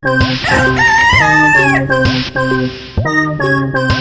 Thank you.